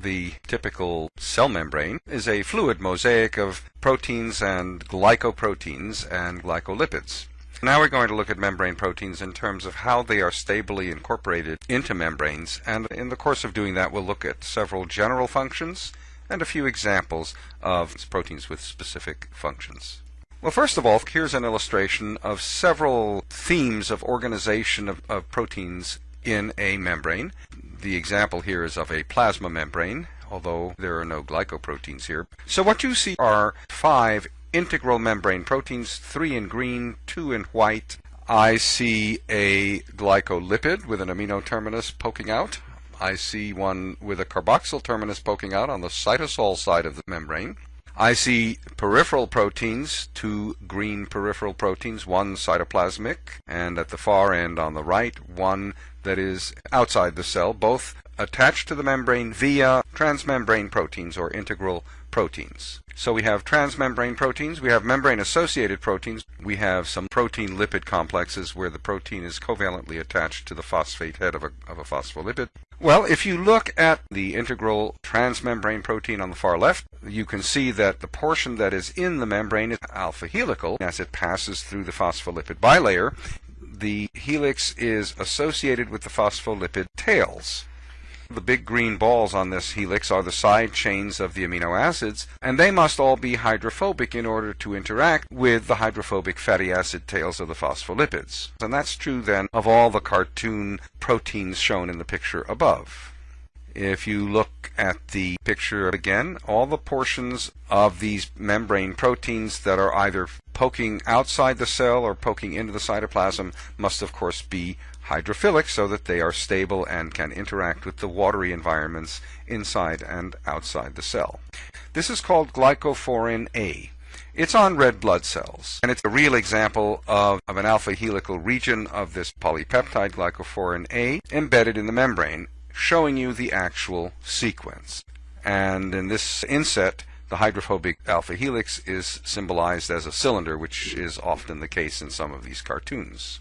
The typical cell membrane is a fluid mosaic of proteins and glycoproteins and glycolipids. Now we're going to look at membrane proteins in terms of how they are stably incorporated into membranes, and in the course of doing that we'll look at several general functions and a few examples of proteins with specific functions. Well, first of all, here's an illustration of several themes of organization of, of proteins in a membrane. The example here is of a plasma membrane, although there are no glycoproteins here. So what you see are five integral membrane proteins, three in green, two in white. I see a glycolipid with an amino terminus poking out. I see one with a carboxyl terminus poking out on the cytosol side of the membrane. I see peripheral proteins, two green peripheral proteins, one cytoplasmic, and at the far end on the right, one that is outside the cell, both attached to the membrane via transmembrane proteins or integral proteins. So we have transmembrane proteins, we have membrane associated proteins, we have some protein lipid complexes where the protein is covalently attached to the phosphate head of a, of a phospholipid. Well, if you look at the integral transmembrane protein on the far left, you can see that the portion that is in the membrane is alpha helical as it passes through the phospholipid bilayer. The helix is associated with the phospholipid tails. The big green balls on this helix are the side chains of the amino acids, and they must all be hydrophobic in order to interact with the hydrophobic fatty acid tails of the phospholipids. And that's true then of all the cartoon proteins shown in the picture above. If you look at the picture again, all the portions of these membrane proteins that are either poking outside the cell or poking into the cytoplasm must of course be hydrophilic so that they are stable and can interact with the watery environments inside and outside the cell. This is called glycophorin A. It's on red blood cells, and it's a real example of, of an alpha helical region of this polypeptide glycophorin A embedded in the membrane, showing you the actual sequence. And in this inset, the hydrophobic alpha helix is symbolized as a cylinder, which is often the case in some of these cartoons.